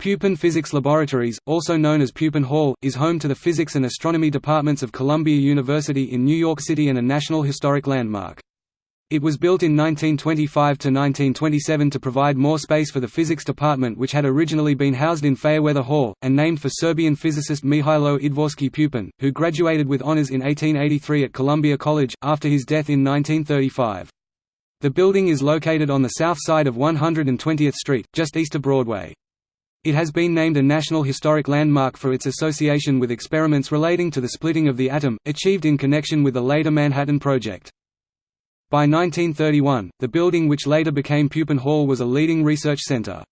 Pupin Physics Laboratories, also known as Pupin Hall, is home to the Physics and Astronomy departments of Columbia University in New York City and a National Historic Landmark. It was built in 1925 to 1927 to provide more space for the physics department which had originally been housed in Fayerweather Hall, and named for Serbian physicist Mihailo Idvorski Pupin, who graduated with honors in 1883 at Columbia College, after his death in 1935. The building is located on the south side of 120th Street, just east of Broadway. It has been named a National Historic Landmark for its association with experiments relating to the splitting of the atom, achieved in connection with the later Manhattan Project. By 1931, the building which later became Pupin Hall was a leading research center.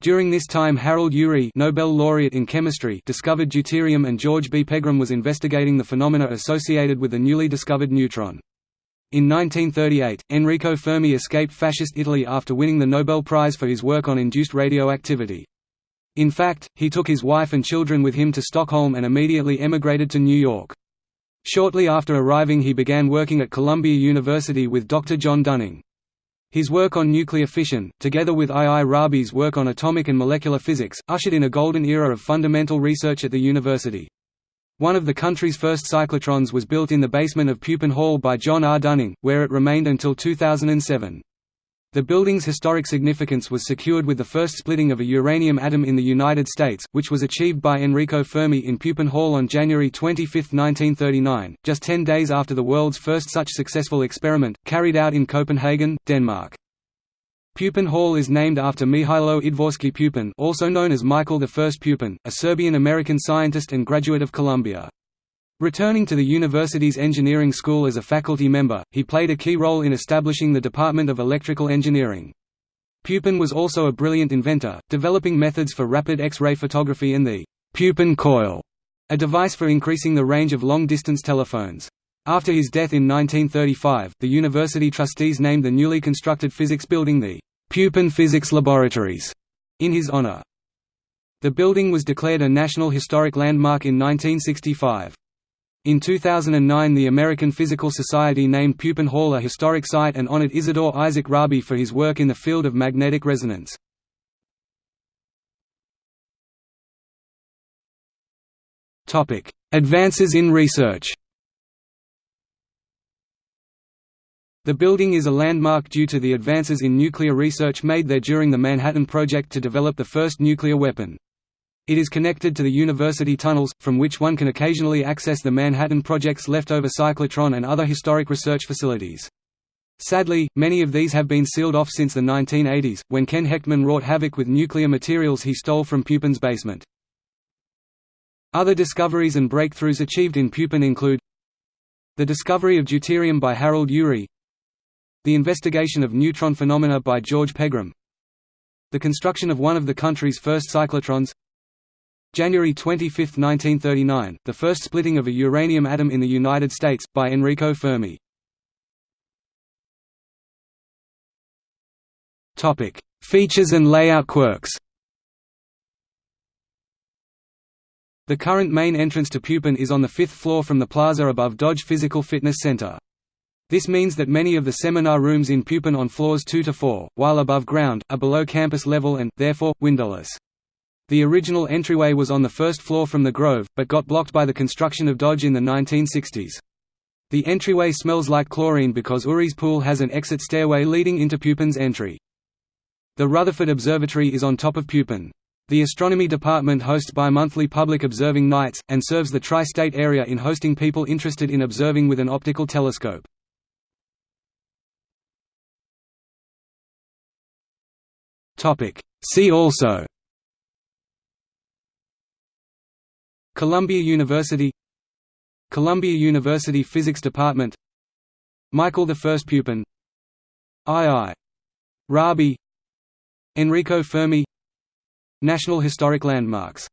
During this time Harold Urey Nobel laureate in chemistry discovered deuterium and George B. Pegram was investigating the phenomena associated with the newly discovered neutron. In 1938, Enrico Fermi escaped fascist Italy after winning the Nobel Prize for his work on induced radioactivity. In fact, he took his wife and children with him to Stockholm and immediately emigrated to New York. Shortly after arriving he began working at Columbia University with Dr. John Dunning. His work on nuclear fission, together with I. I. Rabi's work on atomic and molecular physics, ushered in a golden era of fundamental research at the university. One of the country's first cyclotrons was built in the basement of Pupin Hall by John R. Dunning, where it remained until 2007. The building's historic significance was secured with the first splitting of a uranium atom in the United States, which was achieved by Enrico Fermi in Pupin Hall on January 25, 1939, just ten days after the world's first such successful experiment, carried out in Copenhagen, Denmark. Pupin Hall is named after Mihailo Idvorski Pupin also known as Michael I Pupin, a Serbian-American scientist and graduate of Columbia. Returning to the university's engineering school as a faculty member, he played a key role in establishing the Department of Electrical Engineering. Pupin was also a brilliant inventor, developing methods for rapid X-ray photography and the Pupin coil, a device for increasing the range of long-distance telephones. After his death in 1935, the university trustees named the newly constructed physics building the Pupin Physics Laboratories in his honor. The building was declared a National Historic Landmark in 1965. In 2009 the American Physical Society named Pupin Hall a historic site and honored Isidore Isaac Rabi for his work in the field of magnetic resonance. Advances in research The building is a landmark due to the advances in nuclear research made there during the Manhattan Project to develop the first nuclear weapon. It is connected to the university tunnels, from which one can occasionally access the Manhattan Project's leftover cyclotron and other historic research facilities. Sadly, many of these have been sealed off since the 1980s, when Ken Hechtman wrought havoc with nuclear materials he stole from Pupin's basement. Other discoveries and breakthroughs achieved in Pupin include the discovery of deuterium by Harold Urey the investigation of neutron phenomena by George Pegram the construction of one of the country's first cyclotrons January 25, 1939, the first splitting of a uranium atom in the United States, by Enrico Fermi. Features and layout quirks The current main entrance to Pupin is on the fifth floor from the plaza above Dodge Physical Fitness Center. This means that many of the seminar rooms in Pupin on floors 2 to 4, while above ground, are below campus level and, therefore, windowless. The original entryway was on the first floor from the Grove, but got blocked by the construction of Dodge in the 1960s. The entryway smells like chlorine because Uri's pool has an exit stairway leading into Pupin's entry. The Rutherford Observatory is on top of Pupin. The astronomy department hosts bi-monthly public observing nights, and serves the tri-state area in hosting people interested in observing with an optical telescope. See also Columbia University Columbia University Physics Department Michael I Pupin I. I. Rabi Enrico Fermi National Historic Landmarks